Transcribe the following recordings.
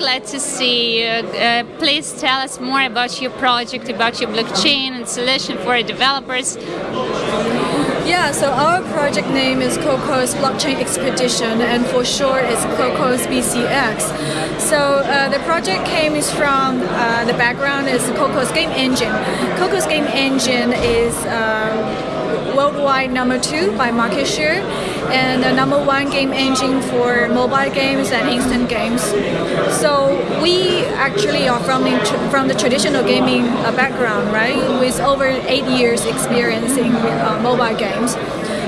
glad to see you. Uh, please tell us more about your project, about your blockchain and solution for developers. Yeah, so our project name is Cocos Blockchain Expedition, and for short, it's Cocos BCX. So uh, the project came from uh, the background is Cocos Game Engine. Cocos Game Engine is uh, worldwide number two by market share and the number one game engine for mobile games and instant games. So we actually are from the, from the traditional gaming uh, background, right? With over eight years experience in uh, mobile games.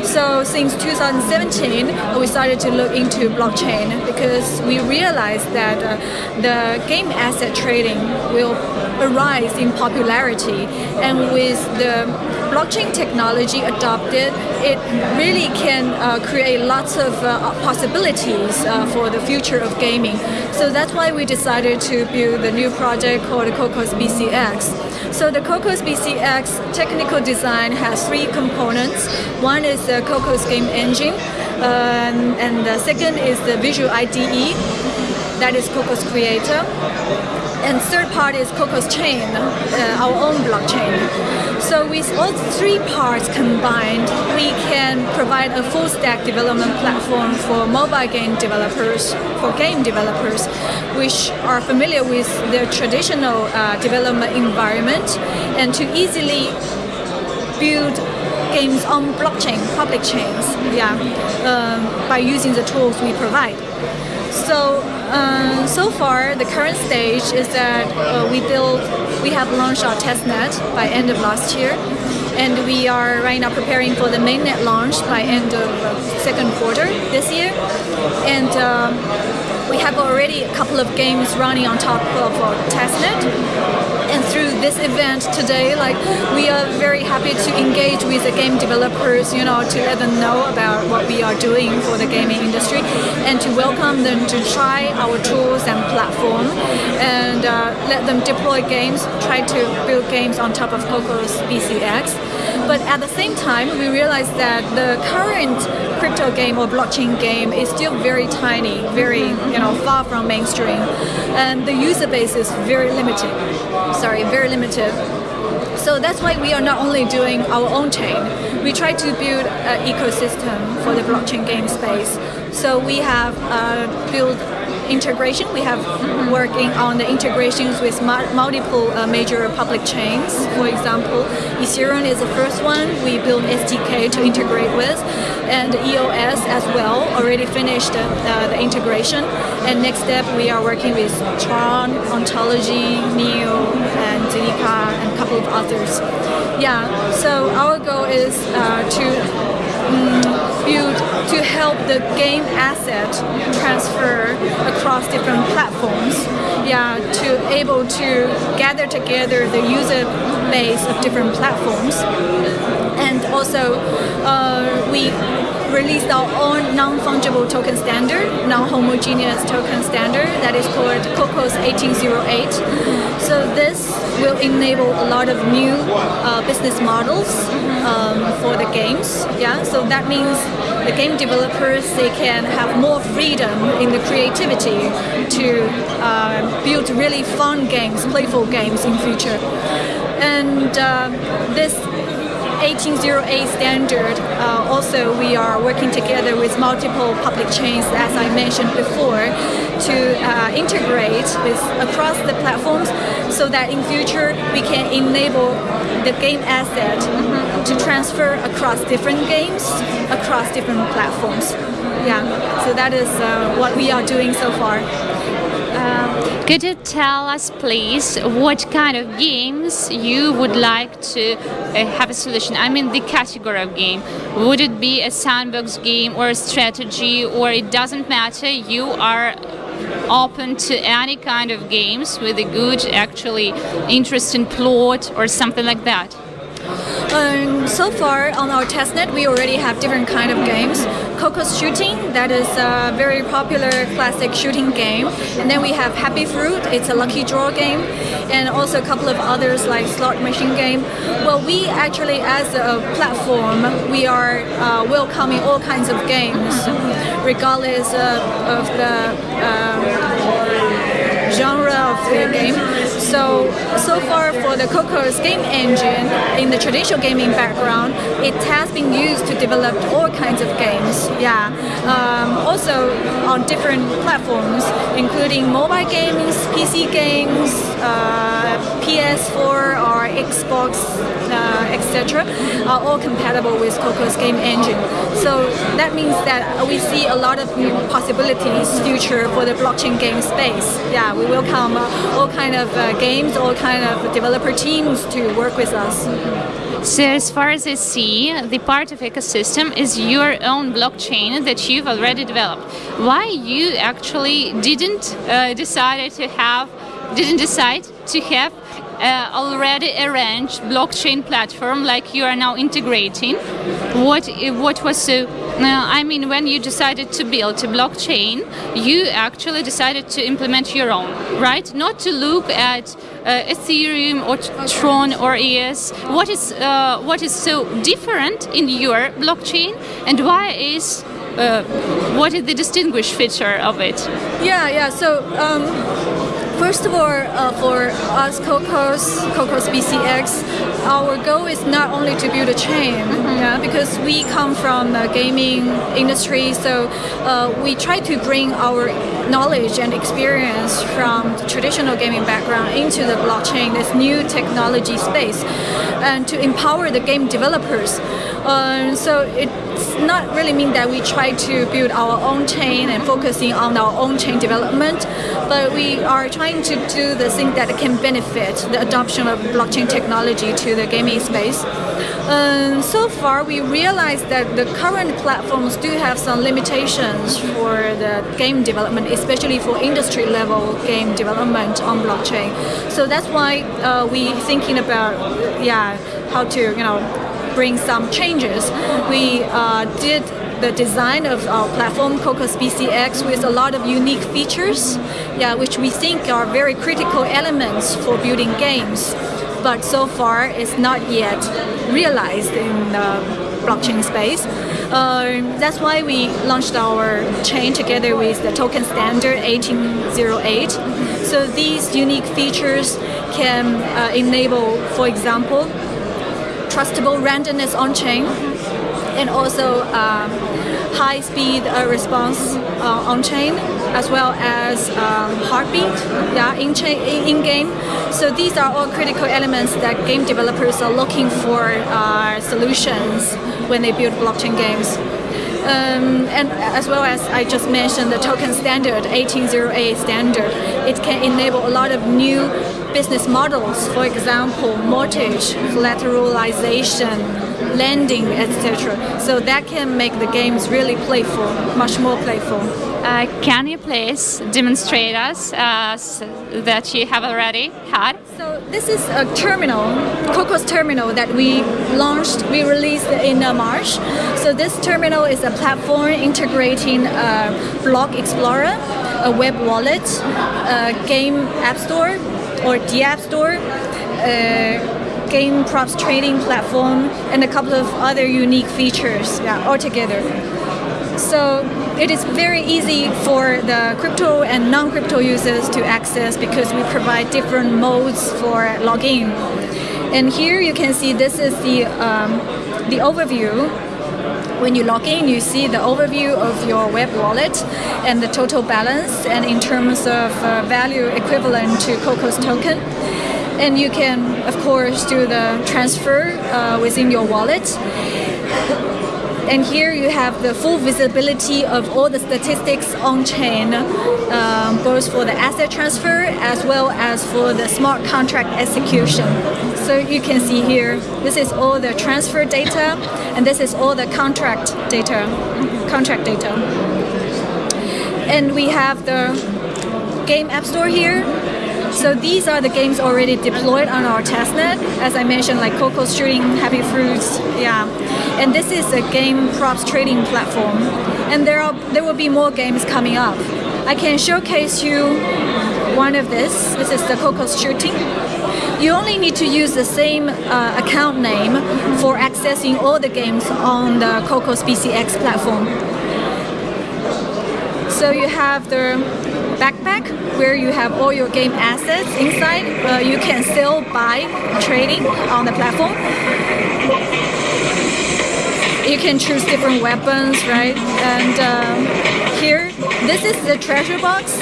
So since 2017, we started to look into blockchain because we realized that uh, the game asset trading will arise in popularity and with the blockchain technology adopted, it really can uh, create lots of uh, possibilities uh, for the future of gaming. So that's why we decided to build the new project called Cocos BCX. So the Cocos BCX technical design has three components. One is the Cocos game engine, uh, and the second is the visual IDE, that is Cocos Creator. And third part is Cocos Chain, uh, our own blockchain. So with all three parts combined, we can provide a full stack development platform for mobile game developers, for game developers, which are familiar with the traditional uh, development environment and to easily build games on blockchain, public chains, yeah, um, by using the tools we provide. So, uh, so far, the current stage is that uh, we build, we have launched our testnet by end of last year, and we are right now preparing for the mainnet launch by end of uh, second quarter this year, and. Um, we have already a couple of games running on top of our through this event today like we are very happy to engage with the game developers you know to let them know about what we are doing for the gaming industry and to welcome them to try our tools and platform and uh, let them deploy games try to build games on top of Cocos BCX but at the same time we realize that the current crypto game or blockchain game is still very tiny very you know far from mainstream. And the user base is very limited. Sorry very limited. So that's why we are not only doing our own chain, we try to build an ecosystem for the blockchain game space. So we have uh, built integration. We have working on the integrations with multiple uh, major public chains. For example, Ethereum is the first one we built SDK to integrate with, and EOS as well already finished uh, the integration. And next step, we are working with Tron, Ontology, Neo, and Zilliqa, and a couple of others. Yeah, so our goal is uh, to build to help the game asset transfer across different platforms. Yeah, to able to gather together the user base of different platforms. And also, uh, we released our own non-fungible token standard, non-homogeneous token standard that is called COCOS 1808. So this will enable a lot of new uh, business models um, for the games. Yeah, so that means the game developers they can have more freedom in the creativity to uh, build really fun games, playful games in future. And uh, this 1808 standard, uh, also we are working together with multiple public chains, as I mentioned before, to uh, integrate with across the platforms so that in future we can enable the game asset mm -hmm, to transfer across different games, across different platforms. Yeah, so that is uh, what we are doing so far. Um, could you tell us, please, what kind of games you would like to uh, have a solution? I mean, the category of game. Would it be a sandbox game or a strategy, or it doesn't matter? You are open to any kind of games with a good, actually interesting plot or something like that. Um, so far on our testnet, we already have different kind of games. Cocos Shooting, that is a very popular classic shooting game. And then we have Happy Fruit, it's a lucky draw game. And also a couple of others like Slot Machine Game. Well, we actually, as a platform, we are uh, welcoming all kinds of games, regardless of the um, genre of the game. So, so far for the Cocos game engine, in the traditional gaming background, it has been used to develop all kinds of games. Yeah. Um, also on different platforms, including mobile games, PC games, uh, PS4 or Xbox, uh, etc., are all compatible with Cocos game engine. So that means that we see a lot of new possibilities future for the blockchain game space. Yeah, we welcome uh, all kind of uh, games, all kind of developer teams to work with us. So as far as I see, the part of ecosystem is your own blockchain that you've already developed. Why you actually didn't uh, decide to have, didn't decide to have uh, already arranged blockchain platform like you are now integrating? What what was so? Uh, I mean, when you decided to build a blockchain, you actually decided to implement your own, right? Not to look at uh, Ethereum or Tron or EOS. What is uh, what is so different in your blockchain, and why is uh, what is the distinguished feature of it? Yeah, yeah. So. Um First of all, uh, for us Cocos, Cocos BCX, our goal is not only to build a chain, mm -hmm. yeah, because we come from the gaming industry, so uh, we try to bring our knowledge and experience from the traditional gaming background into the blockchain, this new technology space, and to empower the game developers. Um, so it's not really mean that we try to build our own chain and focusing on our own chain development, but we are trying to do the thing that can benefit the adoption of blockchain technology to the gaming space. Um, so far, we realized that the current platforms do have some limitations for the game development, especially for industry level game development on blockchain. So that's why uh, we thinking about, yeah, how to, you know, bring some changes. We uh, did the design of our platform, Cocos BCX, with a lot of unique features, yeah, which we think are very critical elements for building games. But so far, it's not yet realized in the blockchain space. Uh, that's why we launched our chain together with the token standard 1808. So these unique features can uh, enable, for example, trustable randomness on-chain, and also um, high speed uh, response uh, on chain as well as um, heartbeat yeah, in, in game. So these are all critical elements that game developers are looking for uh, solutions when they build blockchain games. Um, and as well as I just mentioned the token standard 1808 standard it can enable a lot of new business models for example mortgage collateralization lending, etc. So that can make the games really playful, much more playful. Uh, can you please demonstrate us uh, that you have already had? So this is a terminal, Cocos terminal that we launched, we released in uh, March. So this terminal is a platform integrating a Block Explorer, a web wallet, a game app store or the app store, uh, game props trading platform, and a couple of other unique features yeah, altogether. So it is very easy for the crypto and non-crypto users to access because we provide different modes for login. And here you can see this is the, um, the overview when you log in, you see the overview of your web wallet and the total balance and in terms of uh, value equivalent to Cocos token. And you can of course do the transfer uh, within your wallet. And here you have the full visibility of all the statistics on chain um, both for the asset transfer as well as for the smart contract execution so you can see here this is all the transfer data and this is all the contract data contract data and we have the game app store here so these are the games already deployed on our testnet, as I mentioned, like Cocos Shooting, Happy Fruits, yeah. And this is a game props trading platform. And there are there will be more games coming up. I can showcase you one of this. This is the Cocos Shooting. You only need to use the same uh, account name for accessing all the games on the Cocos BCX platform. So you have the backpack where you have all your game assets inside. Uh, you can sell, buy, trading on the platform. You can choose different weapons, right? And um, here, this is the treasure box.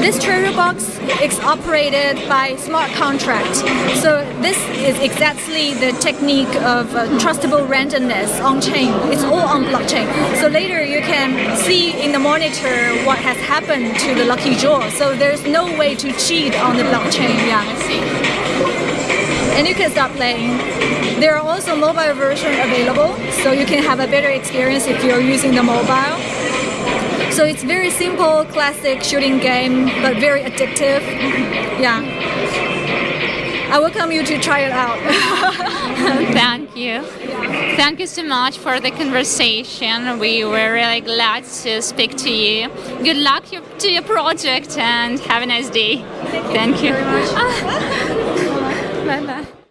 This treasure box is operated by smart contract. So this is exactly the technique of uh, trustable randomness on chain. It's all on blockchain. So later you can see in the monitor what has happened to the lucky draw. So there's no way to cheat on the blockchain. Yeah. And you can start playing. There are also mobile version available, so you can have a better experience if you're using the mobile. So it's very simple, classic shooting game, but very addictive. Yeah. I welcome you to try it out. Thank you. Thank you so much for the conversation. We were really glad to speak to you. Good luck to your project and have a nice day. Thank you, Thank you. very much. bye bye.